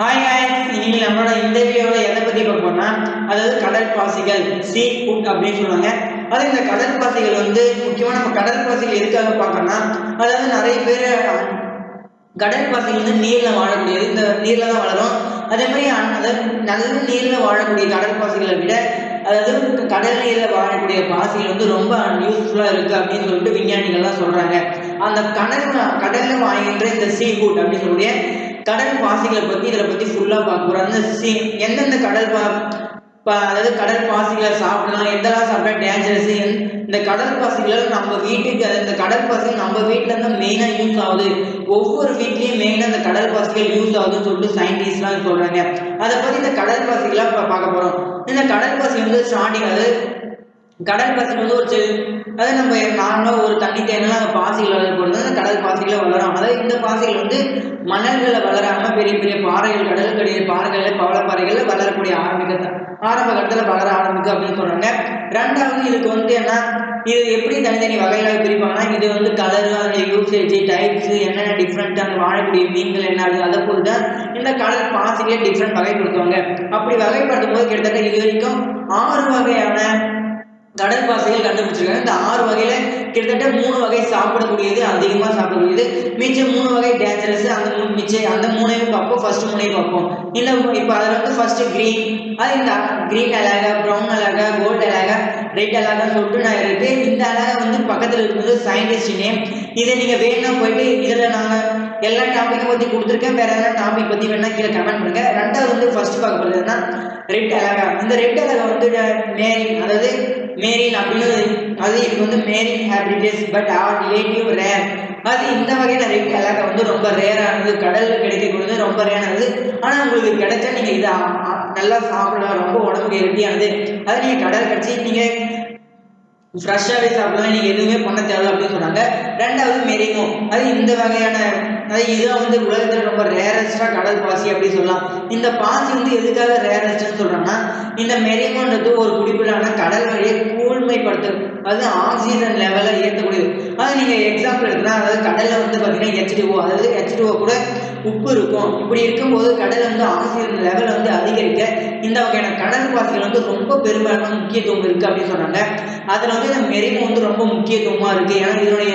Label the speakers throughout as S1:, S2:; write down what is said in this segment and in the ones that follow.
S1: Hi hi இன்னைக்கு நம்மளோட இந்த எதை பற்றி பார்ப்போம்னா அதாவது கடல் பாசிகள் சீ ஃபுட் அப்படின்னு சொல்லுவாங்க. அது இந்த கடல் பாசிகள் வந்து முக்கியமாக நம்ம கடல் பாசிகள் எதுக்காக பார்க்கணும்னா அதாவது நிறைய பேர் கடல் பாசிகள் வந்து நீரில் வாழக்கூடியது இந்த நீரில் தான் வளரும். அதே மாதிரி அதாவது நல்ல நீரில் வாழக்கூடிய கடல் பாசிகளை விட அதாவது கடல் நீரில் வாழக்கூடிய பாசிகள் வந்து ரொம்ப யூஸ்ஃபுல்லாக இருக்குது அப்படின்னு சொல்லிட்டு விஞ்ஞானிகள்லாம் சொல்கிறாங்க அந்த கடல் கடலில் வாங்குகின்ற இந்த சீ ஃபுட் அப்படின்னு சொல்லக்கூடிய கடல் பாசிகளை பற்றி இதில் பற்றி ஃபுல்லாக பார்க்க போகிறோம் அந்த சீ எந்தெந்த கடல் பா அதாவது கடல் பாசிகளை சாப்பிடலாம் எதெல்லாம் சாப்பிட்டா டேஞ்சரஸ் இந்த கடல் பாசிகளை நம்ம வீட்டுக்கு இந்த கடல் பாசிகள் நம்ம வீட்டில் இருந்து மெயினாக யூஸ் ஆகுது. ஒவ்வொரு வீட்லேயும் மெயினாக இந்த கடல் பாசிகள் யூஸ் ஆகுதுன்னு சொல்லிட்டு சயின்டிஸ்ட்லாம் சொல்கிறாங்க அதை பற்றி இந்த கடல் பாசிகளாக இப்போ பார்க்க போகிறோம் இந்த கடல் பாசி வந்து ஸ்டார்டிங் அது கடல் பாசி வந்து ஒரு செ- அதாவது நம்ம நார்மலாக ஒரு தண்ணி தேனெல்லாம் அந்த பாசிகள் வளரப்படுது அந்த கடல் பாசிகளை வளரும். அதாவது இந்த பாசிகள் வந்து மணல்களில் வளராமல் பெரிய பெரிய பாறைகள் கடலுக்கடிய பாறைகளில் பவளப்பாறைகளில் வளரக்கூடிய ஆரம்பிக்க ஆரம்ப கட்டத்தில் வளர ஆரம்பிக்கும் அப்படின்னு சொல்கிறாங்க ரெண்டாவது இதுக்கு வந்து என்ன? இது எப்படி தனித்தனி வகைகளாக பிரிப்பாங்கன்னா இது வந்து கலரு அந்த யூசேஜ் டைப்ஸ் என்னென்ன டிஃப்ரெண்ட் அந்த வாழக்கூடிய மீன்கள் என்ன அது அதை பொறுத்து தான் இந்த கடல் பாசிகளே டிஃப்ரெண்ட் வகைப்படுத்துவாங்க. அப்படி வகைப்படுத்தும் போது கிட்டத்தட்ட இது வரைக்கும் ஆறு வகையான கடல் பாசைகள் கண்டுபிடிச்சிருக்காங்க. இந்த ஆறு வகையில கிட்டத்தட்ட மூணு வகை சாப்பிடக்கூடியது அதிகமாக சாப்பிடக்கூடியது. மிச்சம் மூணு வகை டேஞ்சரஸ் அந்த மூணு மிச்சம் அந்த மூணையும் பார்ப்போம். ஃபர்ஸ்ட் மூணையும் பார்ப்போம். இல்லை இப்போ அதில் வந்து ஃபர்ஸ்ட் க்ரீன் அது இந்த க்ரீன் அழகா ப்ரௌன் அழகா கோல்டு அழகா ரெட் அழகா சொல்லிட்டு நான் இருக்கு. இந்த அழகா வந்து பக்கத்தில் இருக்கிறது சயின்டிஸ்ட் நேம் இதை நீங்கள் வேணா போயிட்டு இதில் நாங்கள் எல்லா டாப்பிக்கை பற்றி கொடுத்துருக்கேன். வேற எதனா டாபிக் பற்றி வேணா கீழே கமெண்ட் பண்ணுங்க. ரெண்டாவது வந்து ஃபர்ஸ்ட் பார்க்க போகிறதுனா ரெட் அழகா. இந்த ரெட் அழகா வந்து மேரி அதாவது மேரின் அப்படின்னு அது இது வந்து marine habitats but are relative rare. அது இந்த வகையான ரெட் கலர் வந்து ரொம்ப ரேரானது கடலில் கிடைக்கக்கூடியது ரொம்ப ரேரானது ஆனால் உங்களுக்கு கிடைச்சா நீங்கள் இதை நல்லா சாப்பிடலாம். ரொம்ப உடம்புக்கு ஹெல்த்தியானது அதை நீங்கள் கடல் கடிச்சு நீங்கள் ஃப்ரெஷ்ஷாகவே சாப்பிடலாம். நீங்கள் எதுவுமே பண்ண தேவை அப்படின்னு சொன்னாங்க. ரெண்டாவது மெரிமோ அது இந்த வகையான அதாவது இதுதான் வந்து உலகத்தில் ரொம்ப ரேரஸ்டாக கடல் பாசி அப்படின்னு சொல்லலாம். இந்த பாசி வந்து எதுக்காக ரேரஸ்ட்னு சொல்கிறோன்னா இந்த மெரிமோன்றது ஒரு குறிப்பிடான கடல் வழியை கூழ்மைப்படுத்தும். அது ஆக்சிஜன் லெவலை ஏற்றக்கூடியது அது நீங்கள் எக்ஸாம்பிள் எடுத்துனா அதாவது கடலில் வந்து பார்த்தீங்கன்னா ஹெச்டிஓ அதாவது ஹெச்டிஓ கூட உப்பு இருக்கும். இப்படி இருக்கும்போது கடல் வந்து ஆக்சிஜன் லெவல் வந்து அதிகரிக்க இந்த வகையான கடல் பாசிகள் வந்து ரொம்ப பெரும்பாலான முக்கியத்துவம் இருக்குது அப்படின்னு சொன்னாங்க அதில் வந்து இந்த மெரிமோ வந்து ரொம்ப முக்கியத்துவமாக இருக்குது ஏன்னா இதனுடைய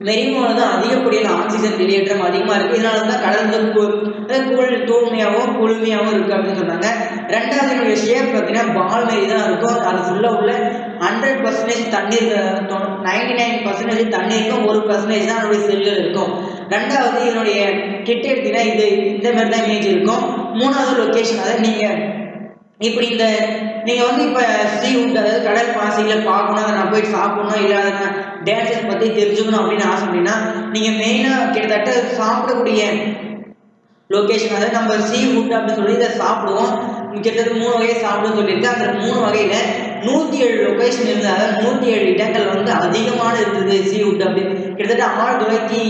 S1: மெரிமோவில் தான் அதிகப்படியான ஆக்சிஜன் வெளியேற்றம் அதிகமாக இருக்குது இதனால தான் கடல் வந்து கூழ் தூய்மையாகவும் குளுமையாகவும் இருக்குது அப்படின்னு சொன்னாங்க. ரெண்டாவது என்னுடைய ஷேப் பார்த்தீங்கன்னா பால் மாரி தான் இருக்கும். அது ஃபுல்லாக உள்ள ஹண்ட்ரட் பர்சன்டேஜ் தண்ணீர் நைன்டி நைன் பர்சன்டேஜ் தண்ணீருக்கும் ஒரு பர்சன்டேஜ் தான் அதனுடைய செல்லில் இருக்கும். ரெண்டாவது இதனுடைய கிட்ட எடுத்தீங்கன்னா இது இந்த மாதிரி தான் இமேஜ் இருக்கும். மூணாவது லொக்கேஷன் அதாவது நீங்கள் இப்படி இந்த நீங்கள் வந்து இப்போ சீ உண்டு அதாவது கடல் பாசையில பார்க்கணும் அதை நான் போய் சாப்பிடணும் இல்லை அதை நான் டேன்சஸ் பற்றி தெரிஞ்சுக்கணும் அப்படின்னு ஆசைப்பட்டீங்கன்னா நீங்கள் மெயினாக கிட்டத்தட்ட சாப்பிடக்கூடிய லொக்கேஷன் அதாவது நம்ம சீ ஃபுட் அப்படின்னு சொல்லி இதை சாப்பிடுவோம். கிட்டத்தட்ட மூணு வகையை சாப்பிடுன்னு சொல்லியிருக்கு. அந்த மூணு வகையில் நூற்றி ஏழு லொக்கேஷன் இருந்தது அதாவது நூற்றி ஏழு இடங்கள் வந்து அதிகமான இருந்தது சீ ஃபுட் அப்படின்னு. கிட்டத்தட்ட ஆயிரத்தி தொள்ளாயிரத்தி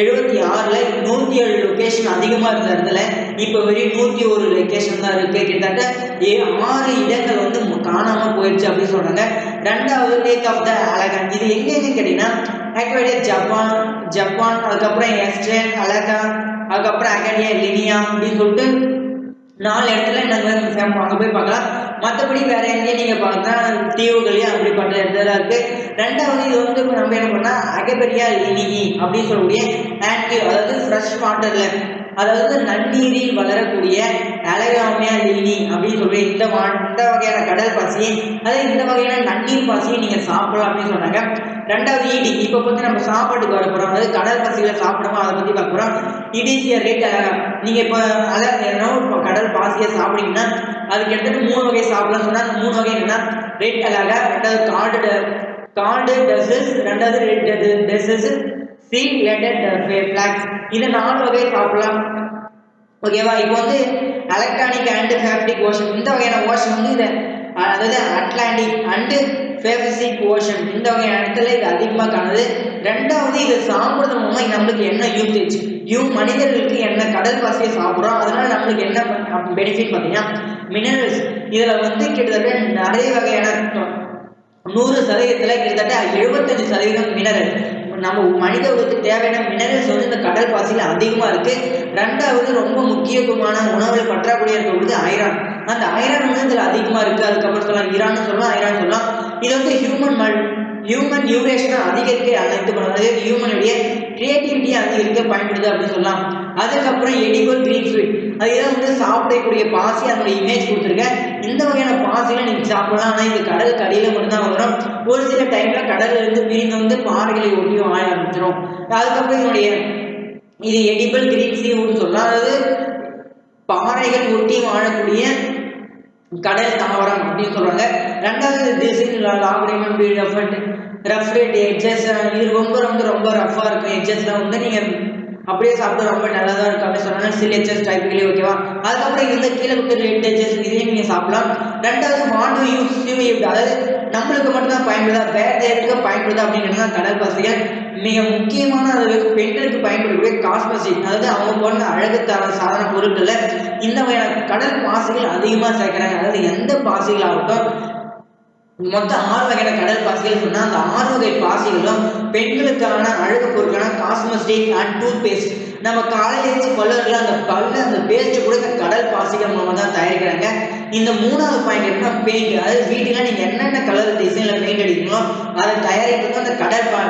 S1: எழுபத்தி ஆறில் நூற்றி ஏழு லொக்கேஷன் அதிகமாக இருந்த இடத்துல இப்போ வெறும் நூற்றி ஒரு லொக்கேஷன் தான் இருக்குது கிட்டத்தட்ட ஏ ஆறு இடங்கள் வந்து காணாமல் காணாம போயிடுச்சு அப்படின்னு சொல்கிறாங்க ரெண்டாவது லேக் ஆஃப் த அலகன் இது எங்கேன்னு கேட்டிங்கன்னா ஆக்சுவலி ஜப்பான் ஜப்பான் அதுக்கப்புறம் எஸ்ட்ரேன் அலகா அதுக்கப்புறம் அகடியா லினியா அப்படின்னு சொல்லிட்டு நாலு இடத்துல நாங்கள் ஃபேம் அங்கே போய் பார்க்கலாம். மற்றபடி வேற எங்கேயும் நீங்கள் பார்த்தா தீவுகளையும் அப்படிப்பட்ட இடத்துல இருக்கு. ரெண்டாவது இது வந்து இப்போ நம்ம என்ன பண்ணால் அகபெரியா லினிகி அப்படின்னு சொல்லக்கூடிய ஆக்டிவ் அதாவது ஃப்ரெஷ் வாட்டரில் அதாவது நன்னீரில் வளரக்கூடிய அழகாமையா லில்லி அப்படின்னு சொல்லி இந்த மற்ற இந்த வகையான கடல் பாசியை அதாவது இந்த வகையான நன்னீர் பாசியை நீங்கள் சாப்பிடலாம் அப்படின்னு சொன்னாங்க. ரெண்டாவது இடி இப்போ வந்து நம்ம சாப்பாட்டுக்கு வர போகிறோம் அதாவது கடல் பாசிகளை சாப்பிடமா அதை பற்றி பார்க்க போகிறோம் இட் ரேட் அழகா நீங்கள் இப்போ அதாவது என்ன இப்போ கடல் பாசியை சாப்பிட்டீங்கன்னா அது கிட்டத்தட்ட மூணு வகை சாப்பிடலாம். சொன்னால் மூணு வகை என்னன்னா ரெட் அழகா ரெண்டாவது கார்டு கார்டு டசஸ் ரெண்டாவது ரெட் டசஸ் சி லெட்டட் ஃபிளாக்ஸ் இது நாலு வகை சாப்பிடலாம். ஓகேவா இப்போ வந்து எலக்ட்ரானிக் அண்ட் ஃபேப்டிக் ஓஷன் இந்த வகையான ஓஷன் வந்து இதை அதாவது அட்லாண்டிக் அண்டு ஃபேபிசிக் ஓஷன் இந்த வகையான இடத்துல இது அதிகமாக காணுது. ரெண்டாவது இதை சாப்பிட்றது மூலமாக நம்மளுக்கு என்ன யூசேஜ் யூ மனிதர்களுக்கு என்ன கடல் பாசியை சாப்பிட்றோம். அதனால நம்மளுக்கு என்ன பெனிஃபிட் பார்த்தீங்கன்னா மினரல்ஸ் இதில் வந்து கிட்டத்தட்ட நிறைய வகையான நூறு சதவீதத்தில் கிட்டத்தட்ட எழுபத்தஞ்சு சதவீதம் மினரல் நம்ம மனித உலகத்துக்கு தேவையான மினரல்ஸ் வந்து இந்த கடல் பாசியில் அதிகமாக இருக்குது ரெண்டாவது ரொம்ப முக்கியமான உணவுகள் பற்றாக்குறையாக இருக்கக்கூடியது ஐரான் அந்த ஐரான் வந்து இதில் அதிகமாக இருக்குது அதுக்கப்புறம் சொல்லலாம் ஈரான் சொல்லலாம் ஐரான் சொல்லலாம். இது வந்து ஹியூமன் மல் ஹியூமன் நியூரேஷனை அதிகரிக்க அந்த இது பண்ணுறது ஹியூமனுடைய கிரியேட்டிவிட்டியை அதிகரிக்க பயன்படுது அப்படின்னு சொல்லலாம். அதுக்கப்புறம் எடிகோல் கிரீன் ஃபீல்ட் அது இதான் வந்து சாப்பிடக்கூடிய பாசி அதனுடைய இமேஜ் கொடுத்துருக்கேன். இந்த வகையான பாசில நீங்கள் சாப்பிடலாம். ஆனால் இது கடலுக்கு அடியில் மட்டும்தான் வரும். ஒரு சில டைமில் கடலில் இருந்து பிரிந்து வந்து பாறைகளை ஒட்டியும் வாழ ஆரம்பிச்சிடும் அதுக்கப்புறம் இதனுடைய இது எடிபிள் கிரீன் சீவுன்னு சொல்லலாம். அதாவது பாறைகள் ஒட்டி வாழக்கூடிய கடல் தாவரம் அப்படின்னு சொல்கிறாங்க ரெண்டாவது திசின் லாகுரிமன் பீட் எஃபர்ட் ரஃப்ரேட் எட்ஜஸ் இது ரொம்ப ரொம்ப ரொம்ப ரஃப்பாக இருக்கும். எட்ஜஸ்லாம் வந்து நீங்கள் அப்படியே சாப்பிட்டு ரொம்ப நல்லதா இருக்கும் அப்படின்னு சொன்னாங்க சில் எட்ஜஸ் டைப்லேயே ஓகேவா அதுக்கப்புறம் இந்த கீழே கொடுத்த ரெட் எட்ஜஸ் இதையும் நீங்கள் சாப்பிடலாம். ரெண்டாவது வாட் டு யூஸ் சிவ் அதாவது நம்மளுக்கு மட்டும்தான் பயன்படுதா? வேற எதுக்கு பயன்படுதா அப்படிங்கிறது தான் கடல் பாசிகள் மிக முக்கியமான அளவுக்கு பெண்களுக்கு பயன்படக்கூடிய காஸ்மெட்டிக் அதாவது அவங்க போன்ற அழகு தர சாதன பொருட்களில் இந்த வகையான கடல் பாசிகள் அதிகமாக சேர்க்குறாங்க. அதாவது எந்த பாசிகளாகட்டும் மொத்தம் ஆறு வகையான கடல் பாசிகள் சொன்னால் அந்த ஆறு வகை பாசிகளும் பெண்களுக்கான அழகு பொருட்களான காஸ்மெட்டிக் அண்ட் டூத் பேஸ்ட் நம்ம காலையில் எழுச்சி அந்த பல்ல அந்த பேஸ்ட் கூட இந்த கடல் பாசிகள் மூலமாக தான் தயாரிக்கிறாங்க. இந்த மூணாவது பாயிண்ட் என்ன பெயிண்ட் அதாவது வீட்டில் நீங்கள் என்னென்ன கலர் டிசைனில் பெயிண்ட் அடிக்கணும் அதை தயாரிக்கிறது அந்த கடல் பா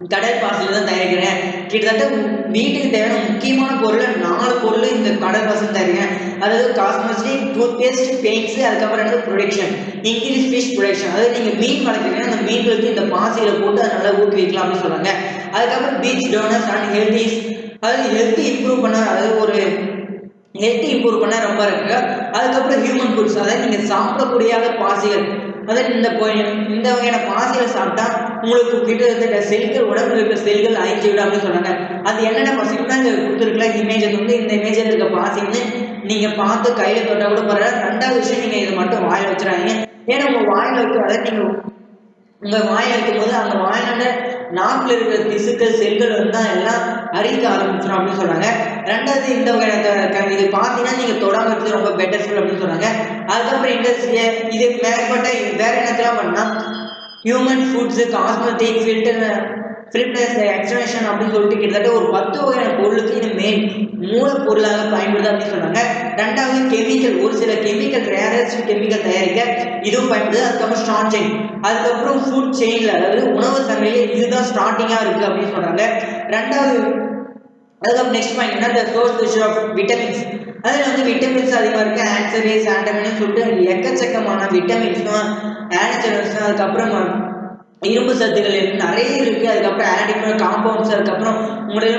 S1: கடல் பாசில தான் தயாரிக்கிறேன். கிட்டத்தட்ட வீட்டுக்கு தேவையான முக்கியமான பொருள் நாலு பொருள் இந்த கடல் பாசில் தயாரிக்கிறேன். அதாவது காஸ்மெட்டிக் டூத் பேஸ்ட் பெயிண்ட்ஸ் அதுக்கப்புறம் என்னது? ப்ரொடக்ஷன் இன்க்ரீஸ் ஃபிஷ் ப்ரொடக்ஷன் அதாவது நீங்கள் மீன் வளர்க்குறீங்கன்னா அந்த மீன்களுக்கு இந்த பாசிகளை போட்டு அதை நல்லா ஊக்குவிக்கலாம் அப்படின்னு சொல்றாங்க. அதுக்கப்புறம் பீச் டோனர்ஸ் அண்ட் ஹெல்த்திஸ் அதாவது ஹெல்த் இம்ப்ரூவ் பண்ண அதாவது ஒரு ஹெல்த் இம்ப்ரூவ் பண்ண ரொம்ப இருக்கு. அதுக்கப்புறம் ஹியூமன் ஃபுட்ஸ் அதாவது நீங்கள் சாப்பிடக்கூடிய பாசிகள். அதாவது இந்த கோயில் இந்த வகையான பாசிகளை சாப்பிட்டா உங்களுக்கு கிட்டத்தட்ட செல்கள் உடம்புல இருக்கிற செல்கள் அழிஞ்சு விடும் அப்படின்னு சொன்னாங்க. அது என்னென்ன பாசிகள் தான் கொடுத்துருக்கல இமேஜ் வந்து இந்த இமேஜில் இருக்க பாசின்னு நீங்கள் பார்த்து கையில் தொட்டால் கூட பரவாயில்ல. ரெண்டாவது விஷயம் நீங்கள் இதை மட்டும் வாயில் வச்சுறாங்க ஏன்னா உங்கள் வாயில் வைக்கிறத நீங்கள் உங்கள் வாயில் வைக்கும் போது அந்த வாயிலான நாக்கில் இருக்கிற திசுக்கள் செல்கள் வந்து தான் எல்லாம் அரிக்க ஆரம்பிச்சிடும் அப்படின்னு சொன்னாங்க ரெண்டாவது இந்த வகையான இது பார்த்தீங்கன்னா நீங்க தொடாம இருக்கிறது ரொம்ப பெட்டர்ஃபுல் அப்படின்னு சொன்னாங்க அதுக்கப்புறம் இண்டஸ்ட்ரி இது மேற்பட்ட வேற என்னத்தெல்லாம் பண்ணா ஹியூமன் ஃபுட்ஸ் காஸ்மெட்டிக் ஃபில்டர் ஃபிலிப்னஸ் எக்ஸ்டனேஷன் அப்படின்னு சொல்லிட்டு கிட்டத்தட்ட ஒரு பத்து வகையான பொருளுக்கு இது மெயின் மூலப்பொருளாக பயன்படுது அப்படின்னு சொன்னாங்க. ரெண்டாவது கெமிக்கல் ஒரு சில கெமிக்கல் ரேரஸ் கெமிக்கல் தயாரிக்க இதுவும் பயன்படுது. அதுக்கப்புறம் ஸ்டார்ட் செயின் அதுக்கப்புறம் ஃபுட் செயின்ல அதாவது உணவு சமையல் இதுதான் ஸ்டார்டிங்காக இருக்கு அப்படின்னு சொன்னாங்க ரெண்டாவது அதுக்கப்புறம் நெக்ஸ்ட் பாயிண்ட் என்ன சோர்ஸ் ஆஃப் விட்டமின்ஸ் அதில் வந்து விட்டமின்ஸ் அதிகமாக இருக்கு. ஆன்சரேஸ் ஆண்டமின்னு சொல்லிட்டு எக்கச்சக்கமான விட்டமின்ஸும் ஆன்சரஸ் அதுக்கப்புறம் இரும்பு சத்துக்கள் இருக்கு நிறைய இருக்கு. அதுக்கப்புறம் ஆடிமல் காம்பவுண்ட்ஸ் அதுக்கப்புறம் உங்களுடைய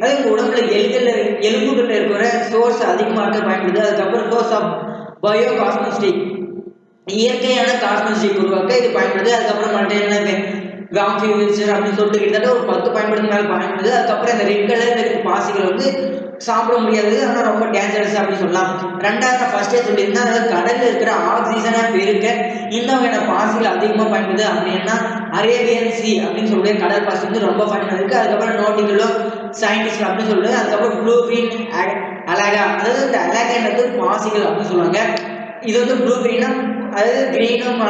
S1: அதே உங்க உடம்புல எலும்புல எலும்புகளில் இருக்கிற சோர்ஸ் அதிகமாக இருக்க பயன்படுது. அதுக்கப்புறம் சோர்ஸ் ஆஃப் பயோ காஸ்மெஸ்டிக் இயற்கையான காஸ்மெஸ்டிக் உருவாக்க இது பயன்படுது. அதுக்கப்புறம் மல்டினல் காம்பி அப்படின்னு சொல்லிட்டு கிட்டத்தட்ட ஒரு பத்து பயன்படுத்தி மேலே பயன்படுது. அதுக்கப்புறம் இந்த ரெட் கலர் இருக்க பாசிகள் வந்து சாப்பிட முடியாது. ஆனால் ரொம்ப டேஞ்சரஸ் அப்படின்னு சொல்லலாம். ரெண்டாவது ஃபர்ஸ்டே சொல்லியிருந்தேன். அதாவது கடலில் இருக்கிற ஆக்சிஜனை பெருக்க இன்னும் என்ன பாசிகள் அதிகமாக பயன்படுது. அப்படின்னா அரேபியன் சி அப்படின்னு சொல்லக்கூடிய கடல் பாசி வந்து ரொம்ப பயன்படுது இருக்கு. அதுக்கப்புறம் நோட்டிகளோ சயின்டிஸ்ட் அப்படின்னு சொல்லுது அதுக்கப்புறம் ப்ளூ கிரீன் அலகா அதாவது இந்த அலகான்றது பாசிகள் அப்படின்னு சொல்லுவாங்க. இது வந்து ப்ளூ கிரீனா அதாவது கிரீனும்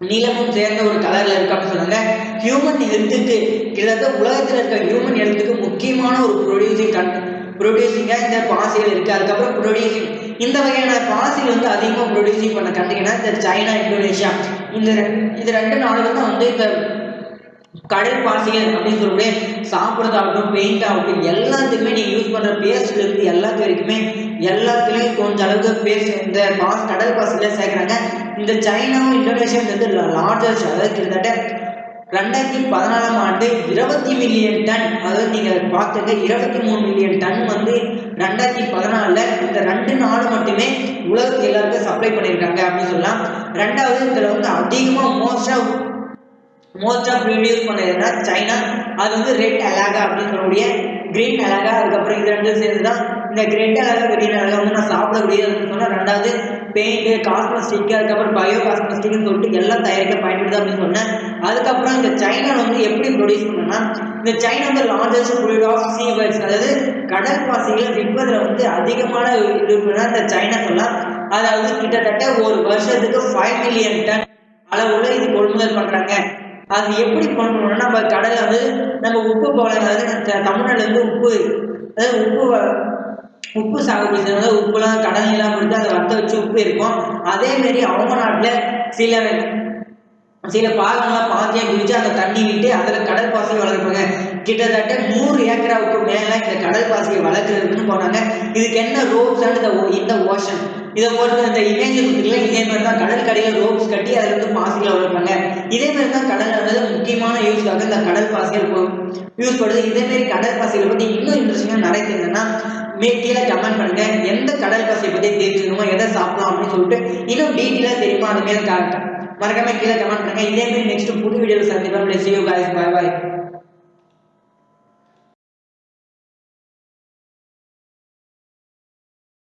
S1: நீளமும் சேர்ந்த ஒரு கலர்ல இருக்கு அப்படின்னு சொன்னாங்க ஹியூமன் ஹெல்த்துக்கு கிட்டத்தட்ட உலகத்தில் இருக்க ஹியூமன் ஹெல்த்துக்கு முக்கியமான ஒரு ப்ரொடியூசிங் கண் ப்ரொடியூசிங்காக இந்த பாசிகள் இருக்கு? அதுக்கப்புறம் ப்ரொடியூசிங் இந்த வகையான பாசிகள் வந்து அதிகமாக ப்ரொடியூசிங் பண்ண கண்டிங்கன்னா இந்த சைனா இந்தோனேஷியா. இந்த இந்த இது ரெண்டு நாடுகள் தான் வந்து இந்த கடல் பாசிகள் அப்படின்னு சொல்லக்கூடிய சாப்பிட்றதாகட்டும் பெயிண்ட் ஆகட்டும் எல்லாத்துக்குமே நீங்கள் யூஸ் பண்ணுற பேஸ்ட்லேருந்து எல்லாத்து வரைக்குமே எல்லாத்துலேயும் கொஞ்சம் அளவுக்கு பேசி இந்த பாஸ் கடல் பாசில சேர்க்குறாங்க. இந்த சைனாவும் இந்தோனேஷியா வந்து லார்ஜஸ்ட் அதாவது கிட்டத்தட்ட ரெண்டாயிரத்தி பதினாலாம் ஆண்டு இருபத்தி மில்லியன் டன் அதாவது நீங்கள் பார்த்துங்க இருபத்தி மூணு மில்லியன் டன் வந்து ரெண்டாயிரத்தி பதினாலில் இந்த ரெண்டு நாடு மட்டுமே உலகத்துக்கு எல்லாருக்கும் சப்ளை பண்ணியிருக்காங்க அப்படின்னு சொல்லலாம். ரெண்டாவது இதில் வந்து அதிகமாக மோஸ்டாக மோஸ்ட் ஆஃப் ப்ரொடியூஸ் பண்ணதுன்னா சைனா. அது வந்து ரெட் அலாகா அப்படின்னு சொல்லக்கூடிய கிரீன் அலாகா அதுக்கப்புறம் இது ரெண்டும் சேர்ந்து தான் இந்த ரெட் அலாகா கிரீன் வந்து நான் சாப்பிடக்கூடியது அப்படின்னு சொன்னால் ரெண்டாவது பெயிண்ட் காஸ்மெஸ்டிக் அதுக்கப்புறம் பயோ காஸ்மெஸ்டிக்னு சொல்லிட்டு எல்லாம் தயாரிக்க பயன்படுது அப்படின்னு சொன்னேன். அதுக்கப்புறம் இந்த சைனாவில் வந்து எப்படி ப்ரொடியூஸ் பண்ணனா இந்த சைனா வந்து லார்ஜஸ்ட் ஃபுல் ஆஃப் சீவர்ஸ் அதாவது கடற்பாசிகள் விற்பதில் வந்து அதிகமான இருக்குன்னா இந்த சைனா சொல்லலாம் அதாவது கிட்டத்தட்ட ஒரு வருஷத்துக்கு ஃபைவ் மில்லியன் டன் அளவுல இது கொள்முதல் பண்ணுறாங்க அது எப்படி பண்ணணும்னா நம்ம கடலை வந்து நம்ம உப்பு போல அதாவது தமிழ்நாட்டில் வந்து உப்பு அதாவது உப்பு உப்பு சாகுபடி செய்யறது உப்புலாம் கடல் எல்லாம் கொடுத்து அதை வத்த வச்சு உப்பு இருக்கும். அதே மாதிரி அவங்க நாட்டில் சில சில பாகங்கள்லாம் பாத்தியாக பிரிச்சு அந்த தண்ணி விட்டு அதில் கடல் பாசி வளர்ப்பாங்க. கிட்டத்தட்ட நூறு ஏக்கராவுக்கு மேலே இந்த கடல் பாசியை வளர்க்குறதுக்குன்னு போனாங்க. இதுக்கு என்ன ரோப்ஸ் அண்ட் இந்த ஓஷன்? இதை பொறுத்து அந்த இமேஜ் இருக்குல்ல இதே மாதிரி தான் கடல் கடையில் ரோப்ஸ் கட்டி அதில் வந்து பாசிகளை வளர்ப்பாங்க இதே மாதிரி தான் கடல் வந்து முக்கியமான யூஸ்க்காக இந்த கடல் பாசிகள் யூஸ் பண்ணுது இதே மாதிரி கடல் பாசிகளை பற்றி இன்னும் இன்ட்ரெஸ்டிங்காக நிறைய தெரிஞ்சதுன்னா மே கீழே கமெண்ட் பண்ணுங்க. எந்த கடல் பாசியை பற்றி தெரிஞ்சுக்கணுமோ எதை சாப்பிடலாம் அப்படின்னு சொல்லிட்டு இன்னும் டீட்டெயிலாக தெரியுமா? அந்த மாதிரி மறக்காம கீழே கமெண்ட் பண்ணுங்க. இதே மாதிரி நெக்ஸ்ட் புது வீடியோவில் சந்திப்போம். See you guys. Bye